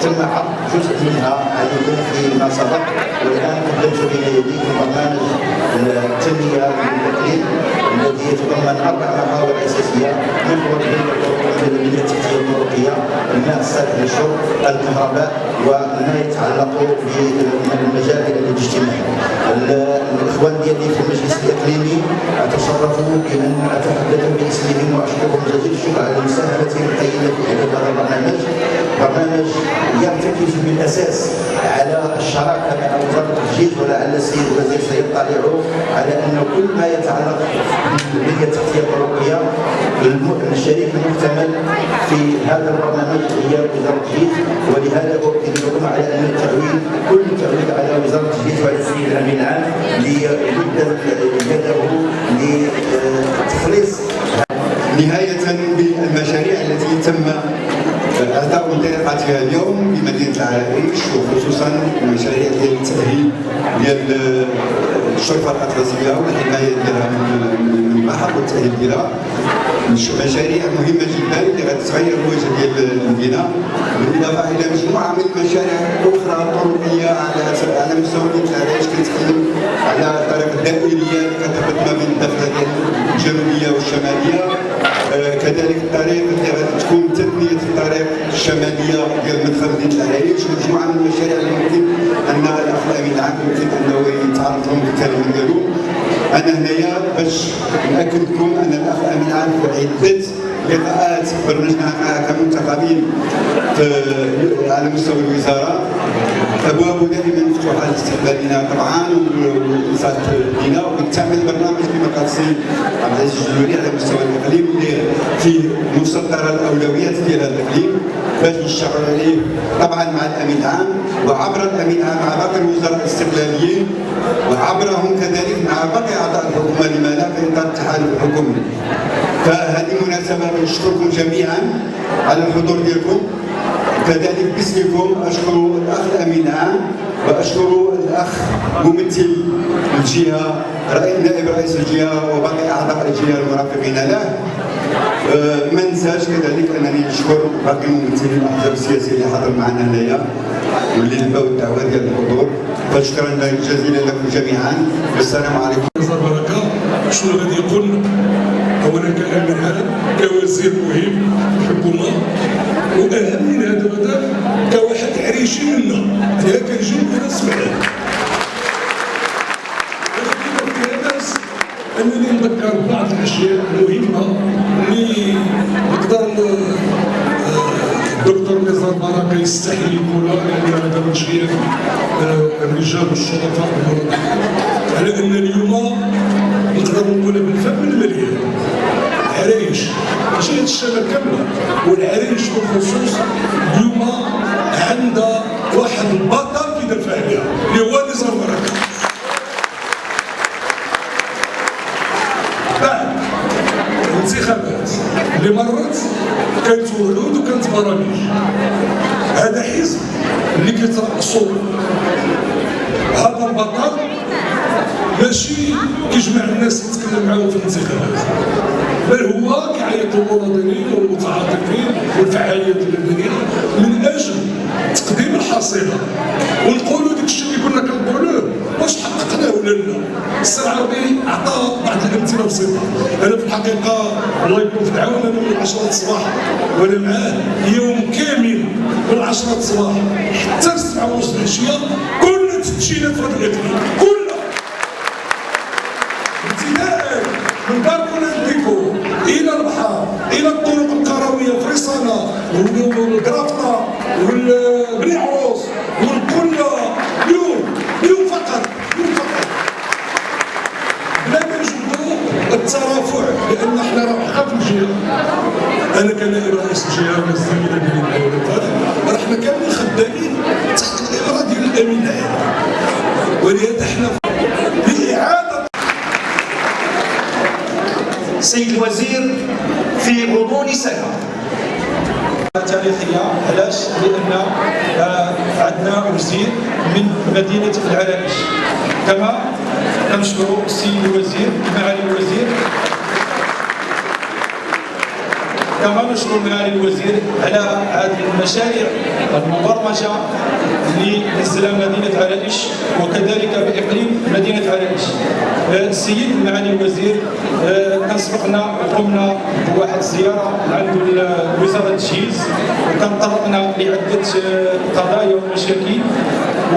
تم عرض جزء منها عليكم فيما سبق والان قدمت بين يديكم برنامج التنميه للتقليد الذي يتضمن أربع محاور أساسية محور البنيه التحتيه المروريه الماء الصالح للشرب الكهرباء وما يتعلق بالمجال الاجتماعي. الإخوان ديالي في المجلس الإقليمي تشرفوا بان أتحدث باسمهم واشكرهم جزيل الشكر على مساهمتهم القيمة في هذا البرنامج برنامج يرتكز بالأساس على الشراكة مع وزارة التخجيل ولعل السيد الوزير سيطلع على أن كل ما يتعلق بالبنيه التحتيه الطرقيه الشريك المحتمل في هذا البرنامج هي وزارة التخجيل ولهذا أؤكد لكم على أن التعويل كل التعويل على وزارة التخجيل وعلى السيد الأمين العام ليبدا يده نهاية بالمشاريع التي تم إعطاء انطلاقتها اليوم بمدينه العرائش وخصوصا المشاريع ديال التأهيل ديال الشرفه الأطلسية والحماية ديالها من البحر والتأهيل ديالها مشاريع مهمة جدا اللي غتغير الوجه ديال المدينة بالإضافة إلى مجموعة من المشاريع أخرى طرقيه على على مستوى مدينة العرائش كنتكلم على الطريق الدائريه اللي كتربط ما بين الدخله الجنوبية والشمالية. كذلك الطريق اللي غتكون تثنيه الطريق الشمالية ديال مدخل مدينة العرائش مجموعه من المشاريع اللي ممكن أن الاخ الأمين العام يمكن انه يتعرض لهم بالكلمة ديالو. أنا هنايا باش نأكد لكم أن الأخ العام في عدة لقاءات برنامجنا كمنتخبين على مستوى الوزارة. ابوابه دائما مفتوحه لاستقبالنا طبعا والانصات لنا وبالتعمل برنامج بمقاصد عبد العزيز الجلولي على مستوى الاقليم اللي في مصدر الأولويات ديال هذا الاقليم باش نشتغل عليه طبعا مع الأمين العام وعبر الأمين العام مع باقي الوزراء الاستقلاليين وعبرهم كذلك مع باقي أعضاء الحكومة لما لا في إطار التحالف الحكومي فهذه مناسبة نشكركم جميعا على الحضور ديالكم. كذلك باسمكم أشكر الأخ الامين العام وأشكر الأخ ممثل الجهة نائب رئيس الجهة وباقي أعضاء الجهة المرافقين. له أه ما ننساش كذلك أنني نشكر باقي الممثلين الأحزاب السياسية اللي حضروا معنا هنايا واللي لباو الدعوة ديال الحضور. فشكرا جزيلا لكم جميعا. والسلام عليكم. شنو غادي يقول؟ اولا كامين عام كوزير مهم في الحكومة واهم من هذا المدى كواحد عريشي منا. أنا كنجي وأنا سمعان أنني نذكر بعض الأشياء المهمة اللي نقدر الدكتور نزار بركه يستحي يقولها لأن هذا من الرجال والشرطاء على أن اليوم نقدر نقولها بالفم المليان. العريش ماشي الشمال كاملة. والعريش بالخصوص اليوم عندها واحد البطل في دفع عليها اللي هو نزار بركة. بعد الانتخابات اللي مرت كانت وعود وكانت برامج هذا حزب اللي كيترأسو هذا البطل ماشي كيجمع الناس يتكلم معاهم في الانتخابات بل هو كيعيط للمواطنين والمتعاطفين والفعاليات المدنيه من أجل تقديم الحصيلة. ونقولوا داك الشيء اللي كنا كنقولوه واش حققناه ولا لا؟ السي العربي عطى بعض الأمثلة بسيطة. أنا في الحقيقة الله يكون في العون أنا من 10 الصباح وأنا معاه يوم كامل من 10 الصباح. حتى 7 ونص العشية كنا تفتشينا في هذا الاقليم سيد الوزير في غضون سنة. تاريخيه علاش؟ لأن آه عندنا وزير من مدينة العرائش كما نشكر السيد الوزير معالي الوزير كما نشكر معالي الوزير على هذه المشاريع؟ المبرمجة نزلها مدينة عرائش وكذلك بإقليم مدينة عرائش. آه، السيد معالي الوزير آه، كان سبقنا وقمنا بواحد الزياره عند وزارة التجهيز وكان طرقنا لعدة آه، قضايا ومشاكل.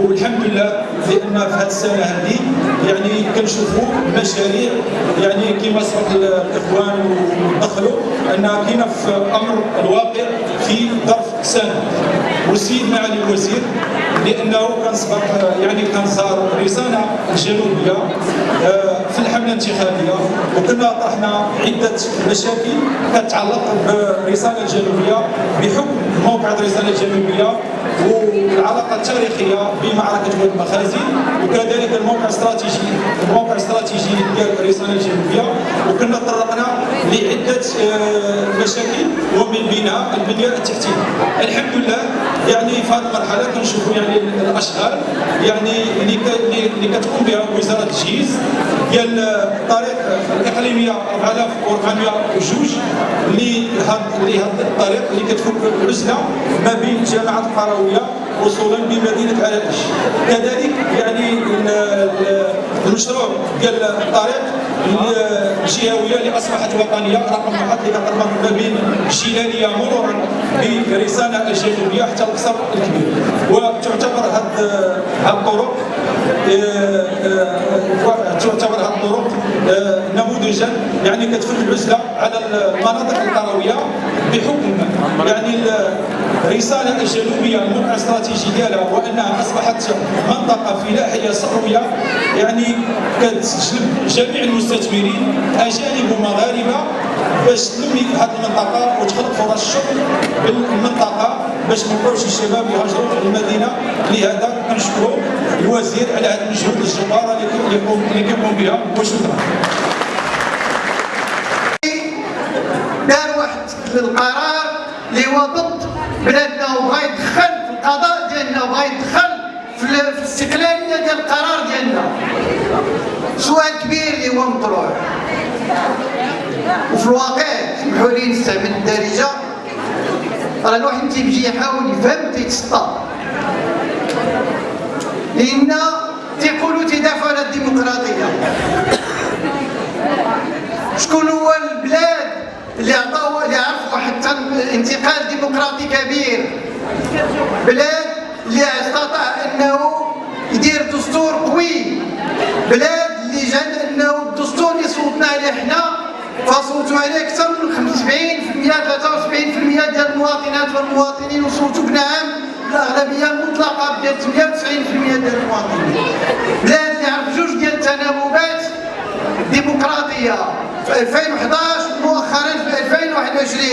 والحمد لله لأن في هذه السنة هذه يعني كنشوفوا مشاريع يعني كما سبق الإخوان ودخلوا أنها كاينة في أمر الواقع في ظرف سنه والسيد معالي الوزير لأنه كان سبق يعني كان صار رسالة الجنوبيه آه، في الحملة الانتخابية. وكنا طرحنا عدة مشاكل كتعلق بالرساله الجنوبيه بحكم موقع الرساله الجنوبيه والعلاقة التاريخية بمعركة واد المخازن وكذلك الموقع الاستراتيجي الموقع الاستراتيجي ديال الرساله الجنوبيه وكنا تطرقنا لعدة آه، مشاكل ومن بينها البنية التحتية. الحمد لله يعني في هذه المرحلة كنشوفوا يعني الأشغال يعني اللي كتقوم بها وزارة التجهيز ديال الطريق الإقليمية 4402 اللي هاد الطريق اللي كتفك العزله ما بين جامعه القرويه وصولا بمدينة عرائش كذلك يعني المشروع ديال الطريق الجهويه اللي اصبحت وطنية رقم واحد اللي كتربط ما بين الجيلانيه مرورا برسالة الجنوبيه حتى القصر الكبير. وتعتبر هذه الطرق آه، آه، تعتبر هذه الطرق آه، نموذجا يعني كتفك العزلة على المناطق القرويه بحكم يعني الرساله الجنوبية الموقع الاستراتيجي ديالها وأنها أصبحت منطقة فلاحية صحوية يعني كتجلب جميع المستثمرين أجانب ومغاربة باش تنمي هذه المنطقة وتخلق فرص الشغل بالمنطقة باش ما يبقاوش الشباب يهاجروا المدينة. لهذا كنشكروا الوزير على هذه المجهود الجبارة اللي كيقوم بها وشكرا دار واحد القرار اللي هو ضد بلادنا وبغى يدخل في القضاء ديالنا وبغى يدخل في الاستقلالية ديال القرار ديالنا. سؤال كبير اللي هو مطروح. وفي الواقع سمحوا لي نستعمل الدارجة. راه الواحد تيجي يحاول يفهم تيتسطى. لأن تيقولوا تيدافعوا على الديمقراطية. شكون هو البلاد اللي عطاو اللي عرف واحد انتقال ديمقراطي كبير. بلاد اللي استطاع أنه يدير دستور قوي. بلاد اللي جاد أنه الدستور اللي صوتنا عليه حنا فصوتوا عليه أكثر من 70% 73% ديال المواطنات والمواطنين وصوتوا بنعم الأغلبية المطلقه ديال 98% ديال المواطنين. بلاد اللي عرف جوج ديال التناوبات ديمقراطية. في 2011 مؤخرا في 2021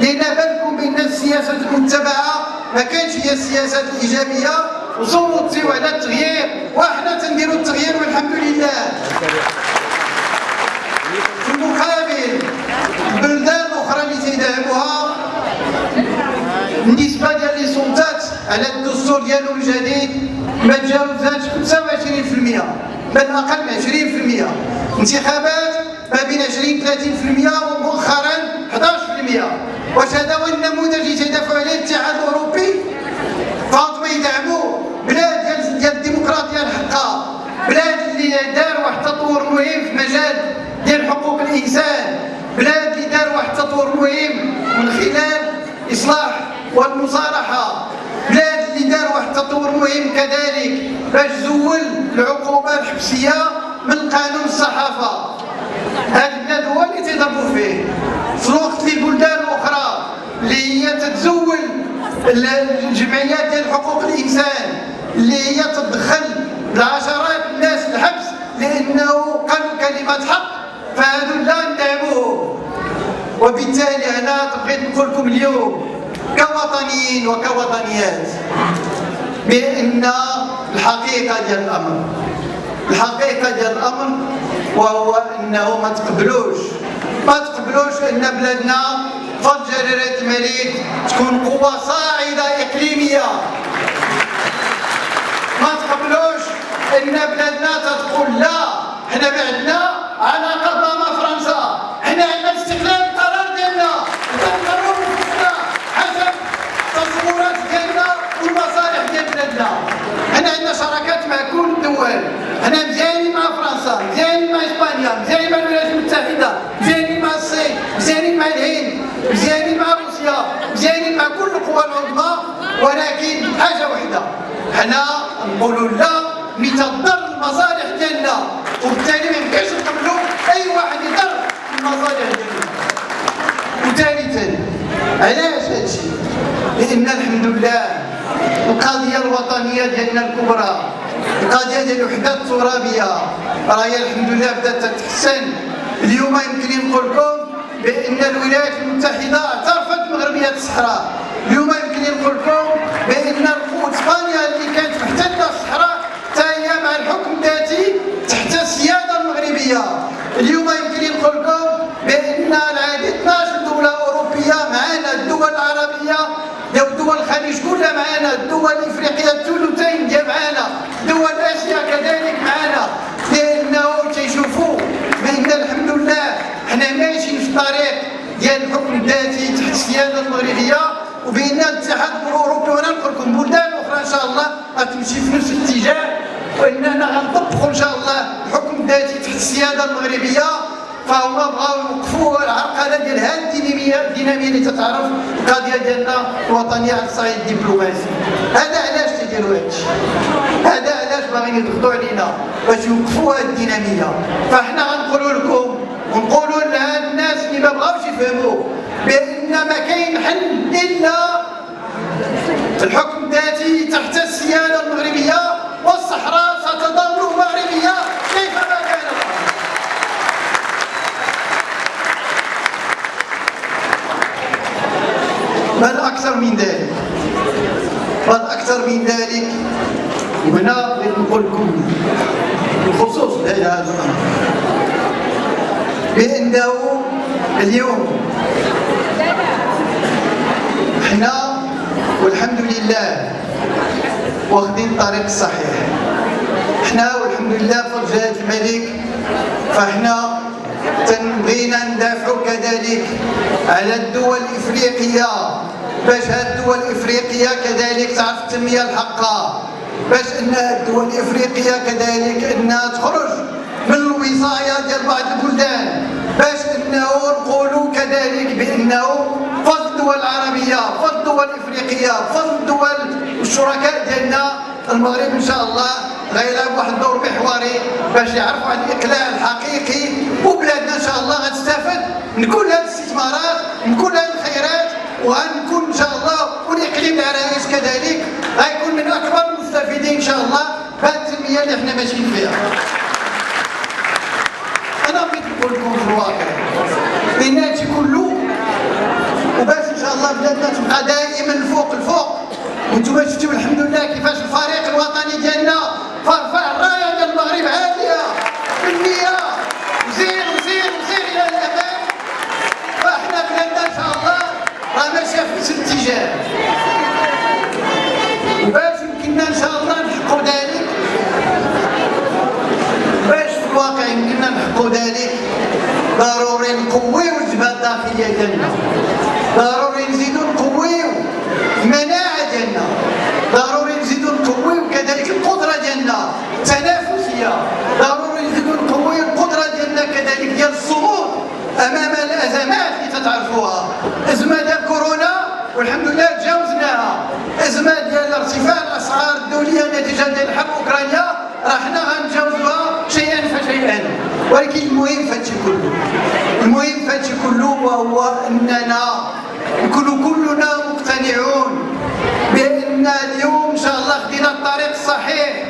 لأن بالكم بأن السياسات المتبعه ما كانش هي السياسات الإيجابية. وصوتوا على التغيير وحنا تنديروا التغيير والحمد لله. في المقابل البلدان الاخرى اللي تيدعموها النسبة ديال لي على الدستور ديالهم الجديد ما تجاوزاتش 25% بل أقل من 20% انتخابات ما بين 20 30% ومؤخرا 11% واش هذا هو النموذج اللي تيدافعوا عليه الاتحاد الأوروبي فاطمة يدعموا بلاد ديال ديال الديمقراطيه الحقه بلاد اللي دار واحد التطور مهم في مجال ديال حقوق الانسان بلاد اللي دار واحد التطور مهم من خلال اصلاح والمصالحه بلاد اللي دار واحد التطور مهم كذلك باش زول الحبسيه من قانون الصحافة. هذا البلاد هو اللي تيضربوا فيه. في الوقت اللي بلدان أخرى اللي هي تتزول الجمعيات ديال حقوق الإنسان اللي هي تدخل العشرات الناس الحبس لأنه قالوا كلمه حق فهذو لا ندعموهم وبالتالي أنا بغيت نقول لكم اليوم كوطنيين وكوطنيات بأن الحقيقة ديال الأمر. الحقيقة ديال الأمر وهو إنه ما تقبلوش. ما تقبلوش إن بلادنا فضل جلاله الملك تكون قوة صاعدة إقليمية. ما تقبلوش إن بلادنا تقول لا. حنا ما عندنا علاقه مع فرنسا حنا عندنا استقلال القرار ديالنا والعظمى ولكن حاجة وحده حنا نقولوا لا لتضر المصالح ديالنا وبالتالي ما يمكنش نقبلوا اي واحد يضر المصالح ديالنا وثالثا علاش هادشي لأن الحمد لله القضية الوطنية ديالنا الكبرى. القضية ديال الوحدة الترابية. راهي الحمد لله بدات تتحسن. اليوم يمكن نقول لكم بأن الولايات المتحدة اعترفت بمغربيه الصحراء. اليوم يمكن نقول لكم القوه اسبانيا اللي كانت محتلة الصحراء حتى هي مع الحكم الذاتي تحت السيادة المغربية. اليوم يمكن نقول لكم بأن العديد 12 دوله اوروبيه معنا الدول العربية دول الخليج كلها معنا الدول الافريقيه الثلثين ديال معنا دول آسيا كذلك معنا لأنه تيشوفوا بان الحمد لله حنا ماشيين في الطريق ديال الحكم الذاتي تحت السياده المغربية وبان الاتحاد الأوروبي. وأنا نقول لكم بلدان أخرى إن شاء الله غتمشي في نفس الاتجاه وإننا غنطبقوا إن شاء الله الحكم الذاتي تحت السياده المغربية. فهما بغاو يوقفوا العرقله ديال هذه الدينامية الدينامية اللي تتعرف القضية ديالنا الوطنيه على الصعيد الدبلوماسي. هذا علاش تيديروا هادشي هذا علاش باغيين يضغطوا علينا باش يوقفوا هذه الدينامية؟ فاحنا غنقولوا لكم ونقولوا لها الناس اللي ما بغاوش يفهموا بأن ما كاين حل إلا الحكم الذاتي تحت السيادة المغربية والصحراء ستظل مغربيه كيفما كان الامر بل أكثر من ذلك بل أكثر من ذلك وهنا نقول لكم بخصوص هذا بأنه اليوم. إحنا والحمد لله واخدين الطريق الصحيح إحنا والحمد لله في جهة الملك. فاحنا تنبغينا ندافعوا كذلك على الدول الإفريقية. باش هاد الدول الإفريقية كذلك تعرف التنمية الحقة. باش إن الدول الإفريقية كذلك إنها تخرج من الوصاية ديال بعض البلدان. باش إنه نقولوا كذلك بإنه فضل الدول العربية فضل الدول الإفريقية فضل الدول الشركاء ديالنا المغرب إن شاء الله غيلعب واحد الدور محوري باش يعرفوا عن الإقلاع الحقيقي. وبلادنا إن شاء الله غتستافد من كل هذه الاستثمارات من كل هذه الخيرات. وغنكون إن شاء الله والاقليم العرايش كذلك غيكون من أكبر المستفيدين إن شاء الله بهذه التنمية اللي إحنا ماشيين فيها. أنا بغيت نقول لكم في الواقع هادشي كله وباش إن شاء الله بلادنا تبقى دائما الفوق الفوق وأنتم شفتوا الحمد لله كيفاش الفريق الوطني ديالنا فرفع الرايه ديال المغرب عاليه بالنيه وزير وزير وزير إلى الامام فاحنا بلادنا ان شاء الله راه ماشيه في نفس الاتجاه وباش يمكننا ان شاء الله نحققوا ذلك باش في الواقع يمكننا نحققوا ذلك ضروري نقويو الجبهه الداخليه ديالنا ضروري نزيدو نقويو المناعه ديالنا ضروري نزيدو نقويو كذلك القدره ديالنا التنافسيه ضروري نزيدو نقويو القدره ديالنا كذلك ديال الصمود امام الازمات اللي تتعرفوها ازمه ديال كورونا والحمد لله تجاوزناها ازمه ديال ارتفاع الاسعار الدوليه نتيجة ديال حرب أوكرانيا. راه حنا غنتجاوزوها شيئا فشيئا. ولكن المهم في هادشي كله. المهم في هادشي كله وهو أننا نكونوا كلنا مقتنعون بأن اليوم إن شاء الله خدينا الطريق الصحيح.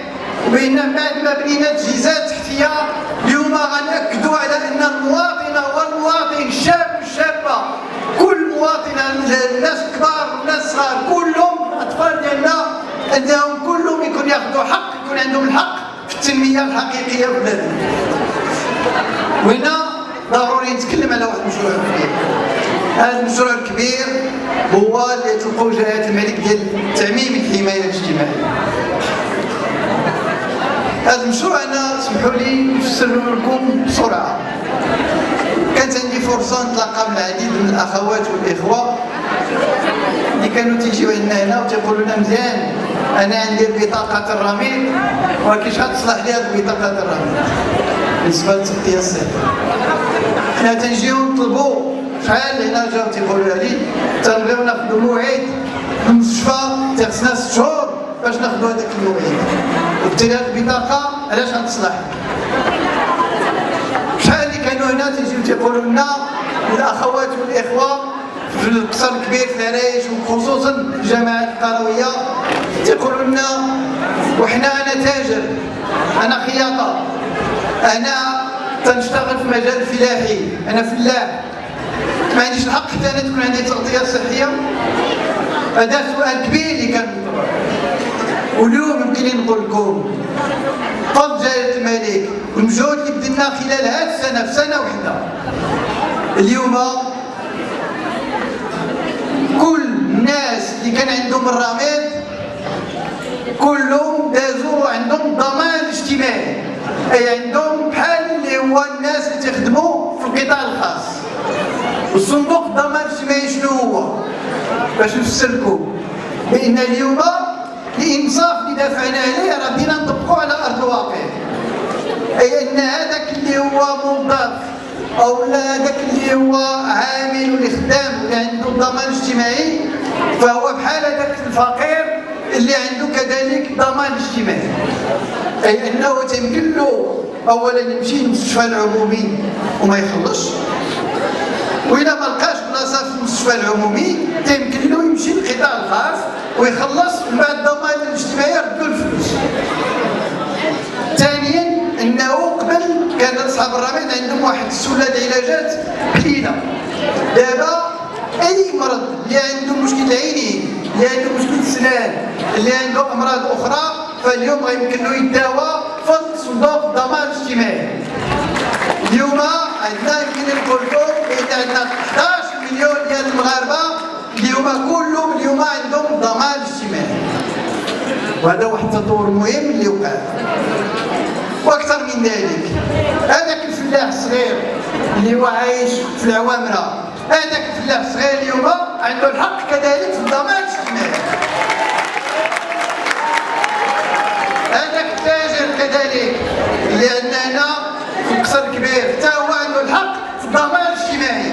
وبأن بعد ما بنينا تجهيزات تحتيه اليوم غنأكدوا على أن المواطنه والمواطن الشاب والشابه كل مواطنه الناس الكبار والناس الصغار كلهم التنميه الحقيقية في بلادنا وهنا ضروري نتكلم على واحد المشروع كبير هذا المشروع الكبير هو اللي تلقوا جلاله الملك ديال تعميم الحماية الاجتماعية. هذا المشروع أنا اسمحوا لي نفسر لكم بسرعة. كانت عندي فرصة نتلاقى مع العديد من الأخوات والإخوة اللي كانوا تيجيو عندنا هنا وتيقولوا لنا مزيان. أنا عندي بطاقه الرميد ولكن شحال تصلح لي هذه بطاقة الرميد بالنسبة للتغطيه الصحيه حنا تنجيو نطلبوا شحال هنا جاو تيقولوا لي تنبغيو ناخذوا موعد المستشفى تيخصنا ست شهور باش ناخذوا هذاك الموعد. وبالتالي هذه البطاقة علاش غتصلح؟ شحال اللي كانوا هنا تيجيو تيقولوا لنا الأخوات والإخوة في القصر الكبير في العرايش وخصوصا الجامعات القروية. تيقولوا لنا وحنا أنا تاجر أنا خياطة. أنا تنشتغل في مجال الفلاحي أنا فلاح. ما عنديش الحق حتى أنا تكون عندي تغطيه صحية. هذا سؤال كبير اللي كان واليوم يمكن نقول لكم. فضل جلاله الملك والمجهود اللي بذلنا خلال هذه السنة في سنة واحدة اليوم كل الناس اللي كان عندهم الرماد كلهم دازوا عندهم ضمان اجتماعي. أي عندهم بحال اللي هو الناس اللي تخدموا في القطاع الخاص. والصندوق الضمان الاجتماعي شنو هو؟ باش نفسركم. بأن اليوم الانصاف اللي دافعنا عليه راه بدينا نطبقوا على أرض الواقع. أي أن هذاك اللي هو موظف أو لا هذاك اللي هو عامل ولا خدام اللي عنده الضمان الاجتماعي فهو بحال هذاك الفقير اللي عنده كذلك ضمان اجتماعي أي إنه تيمكن له اولا يمشي للمستشفى العمومي وما يخلصش وإذا ما لقاش بلاصه في المستشفى العمومي تيمكن له يمشي للقطاع الخاص ويخلص ومن بعد الضمان الاجتماعي يردوا الفلوس. ثانيا إنه قبل كان أصحاب الرماد عندهم واحد السله العلاجات قليله. دابا أي مرض اللي عنده مشكل عيني اللي عنده مشكل سنان اللي عنده أمراض أخرى فاليوم غيمكن له يداوى في صندوق الضمان الاجتماعي. اليوم عندنا يمكن نقول لكم عندنا 11 مليون ديال المغاربة اليوم كلهم اليوم عندهم ضمان اجتماعي وهذا واحد التطور مهم اللي وقع وأكثر من ذلك هذاك الفلاح الصغير اللي هو عايش في العوامرة هذاك الفلاح الصغير اليوم عنده الحق كذلك في الضمان الاجتماعي هذاك التاجر كذلك هنا في القصر الكبير حتى هو عنده الحق في الضمان الاجتماعي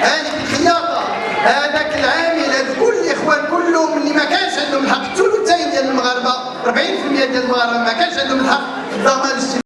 هذيك الخياطة هذاك العامل هذا كل الاخوان كلهم اللي ما كانش عندهم الحق الثلثين ديال المغاربة 40% ديال المغاربة ما كانش عندهم الحق في الضمان الاجتماعي